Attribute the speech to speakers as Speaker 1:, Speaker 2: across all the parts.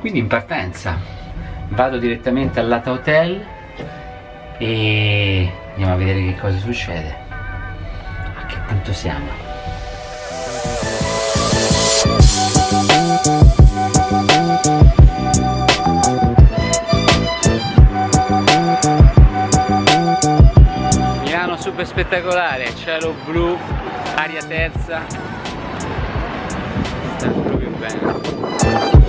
Speaker 1: quindi in partenza. Vado direttamente al Lata Hotel e andiamo a vedere che cosa succede. A che punto siamo? Milano super spettacolare cielo blu aria terza. Sta proprio bene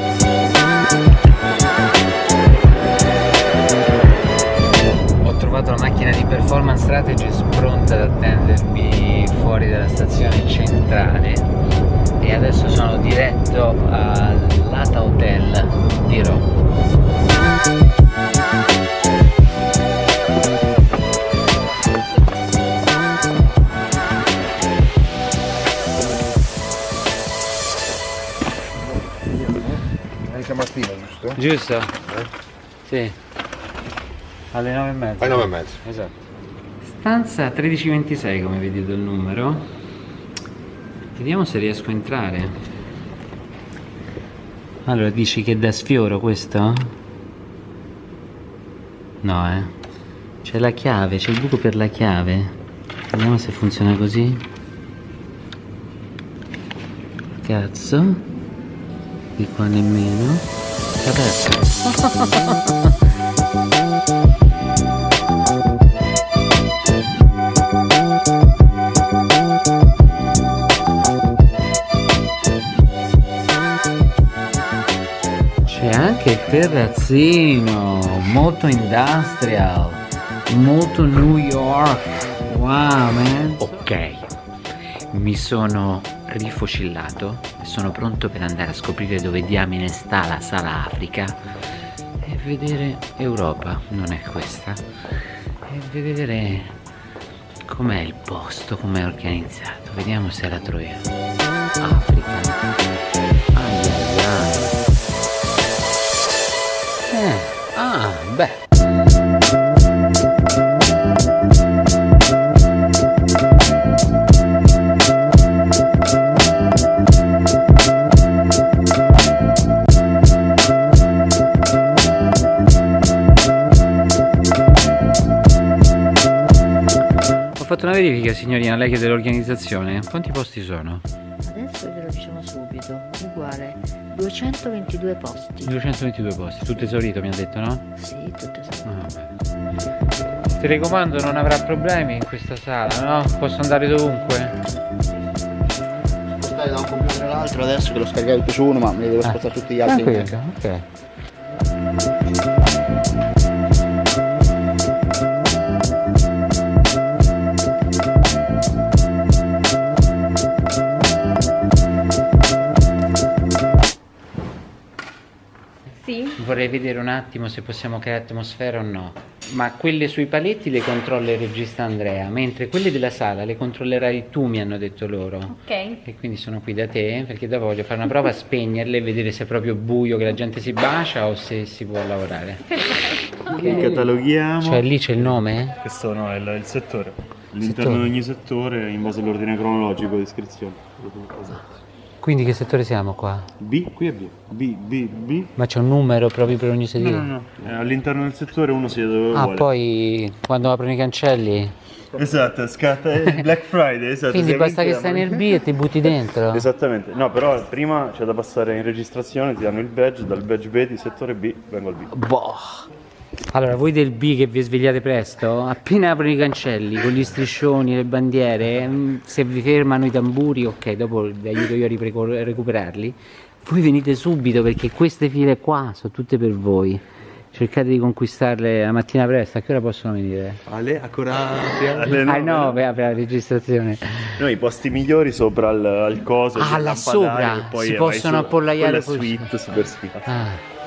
Speaker 1: macchina di performance strategist pronta ad attendermi fuori dalla stazione centrale e adesso sono diretto al Lata Hotel di Roma
Speaker 2: stamattina, giusto?
Speaker 1: giusto? sì alle 9 e mezza.
Speaker 2: Alle 9 e mezza.
Speaker 1: esatto. Stanza 1326 come vedi dal numero. Vediamo se riesco a entrare. Allora dici che da sfioro questo? no eh. C'è la chiave c'è il buco per la chiave. Vediamo se funziona così. Cazzo. Di qua nemmeno. È aperto C'è anche il terrazzino, molto industrial, molto New York. Wow, man. Ok, mi sono rifocillato sono pronto per andare a scoprire dove diamine sta la sala Africa e vedere Europa, non è questa, e vedere com'è il posto, com'è organizzato. Vediamo se la troviamo. Fatto una verifica signorina, lei che è dell'organizzazione. Quanti posti sono?
Speaker 3: Adesso ve lo diciamo subito, uguale 222 posti.
Speaker 1: 222 posti, tutto esaurito mi ha detto, no?
Speaker 3: Sì, tutto esatto.
Speaker 1: Ah. Telecomando non avrà problemi in questa sala, no? Posso andare dovunque?
Speaker 4: spostare da un computer all'altro adesso che l'ho scaricato più su uno ma me li devo spostare tutti gli altri
Speaker 1: Tranquillo, ok.
Speaker 3: Sì?
Speaker 1: Vorrei vedere un attimo se possiamo creare atmosfera o no. Ma quelle sui paletti le controlla il regista Andrea, mentre quelle della sala le controllerai tu, mi hanno detto loro.
Speaker 3: Ok.
Speaker 1: E quindi sono qui da te perché dopo voglio fare una prova a spegnerle e vedere se è proprio buio che la gente si bacia o se si può lavorare.
Speaker 5: Li cataloghiamo.
Speaker 1: Cioè lì c'è il nome?
Speaker 5: Questo no, è il, il settore. All'interno di ogni settore, in base all'ordine cronologico di iscrizione.
Speaker 1: Quindi che settore siamo qua?
Speaker 5: B, qui è B. B, B, B.
Speaker 1: Ma c'è un numero proprio per ogni
Speaker 5: No,
Speaker 1: sedile?
Speaker 5: no, no. Eh, all'interno del settore uno siede dove
Speaker 1: Ah,
Speaker 5: vuole.
Speaker 1: poi quando aprono i cancelli?
Speaker 5: Esatto, scatta il Black Friday, esatto.
Speaker 1: Quindi basta che stai nel B e ti butti dentro?
Speaker 5: Esattamente, no però prima c'è da passare in registrazione, ti danno il badge, dal badge B di settore B vengo al B.
Speaker 1: Boh. Allora, voi del B che vi svegliate presto, appena aprono i cancelli con gli striscioni, le bandiere, mm, se vi fermano i tamburi, ok, dopo vi aiuto io a recuperarli. Voi venite subito perché queste file qua sono tutte per voi. Cercate di conquistarle la mattina presto, a che ora possono venire?
Speaker 2: Ale, ancora
Speaker 5: Alle
Speaker 1: Ah
Speaker 5: nove,
Speaker 1: no, per per la registrazione.
Speaker 5: Noi i posti migliori sopra al, al coso,
Speaker 1: Ah, là sopra,
Speaker 5: poi
Speaker 1: si possono appollaiare
Speaker 5: quella
Speaker 1: poi-
Speaker 5: suite, super suite.
Speaker 1: Ah.